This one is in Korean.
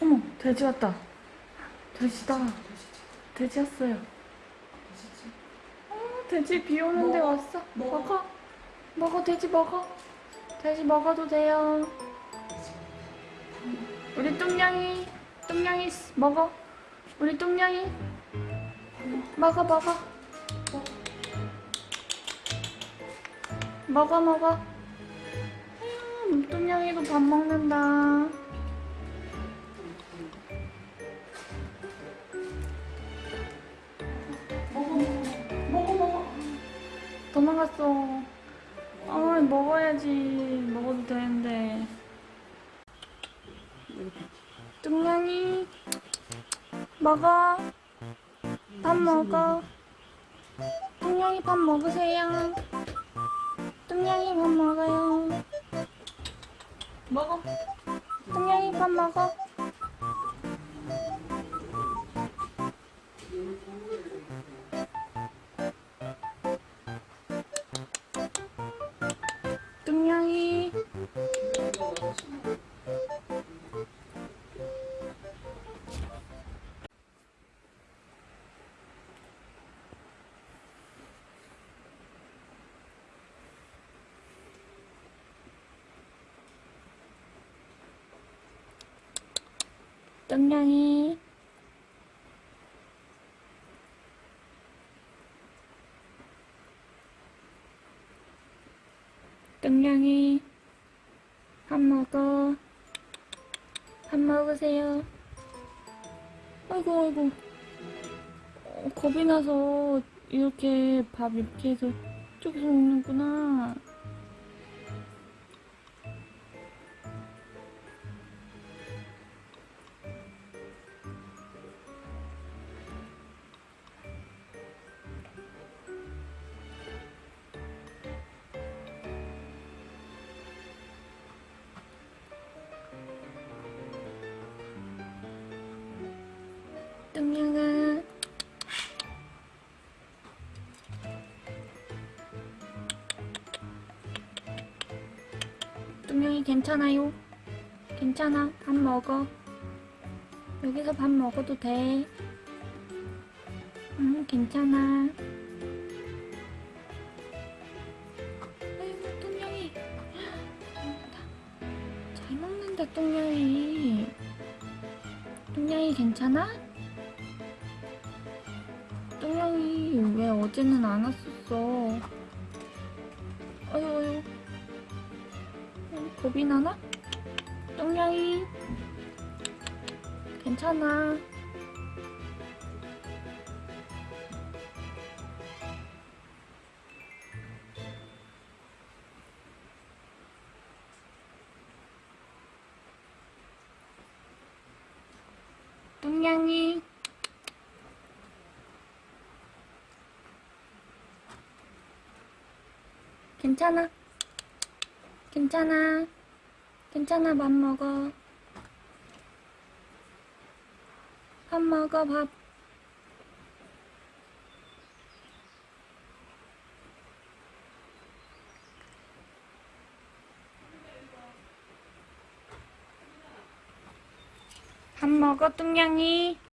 어머, 돼지 왔다. 돼지다. 돼지 왔어요. 어, 돼지 비 오는데. 왔어. 먹어. 먹어. 돼지 먹어. 돼지 먹어도 돼요. 우리 뚱냥이, 뚱냥이 씨, 먹어. 우리 뚱냥이. 먹어, 먹어. 먹어, 먹어. 음, 뚱냥이도 밥 먹는다. 도망갔어. 아, 먹어야지. 먹어도 되는데. 뚱냥이, 먹어. 밥 먹어. 뚱냥이 밥 먹으세요. 뚱냥이 밥 먹어요. 먹어 뚱냥이 밥 먹어. 뚱냥이. 뚱냥이. 밥 먹어. 밥 먹으세요. 아이고, 아이고. 어, 겁이 나서 이렇게 밥 이렇게 해서 쪽에서 먹는구나. 뚱냥아. 뚱냥이 괜찮아요? 괜찮아. 밥 먹어. 여기서 밥 먹어도 돼. 응, 괜찮아. 아이고, 뚱냥이. 잘 먹는다. 뚱냥이. 뚱냥이 괜찮아? 뚱냥이 왜 어제는 안 왔었어? 아유 아유 어, 겁이 나나? 뚱냥이 괜찮아 뚱냥이 괜찮아. 괜찮아. 괜찮아, 밥 먹어. 밥 먹어, 밥. 밥 먹어, 뚱냥이.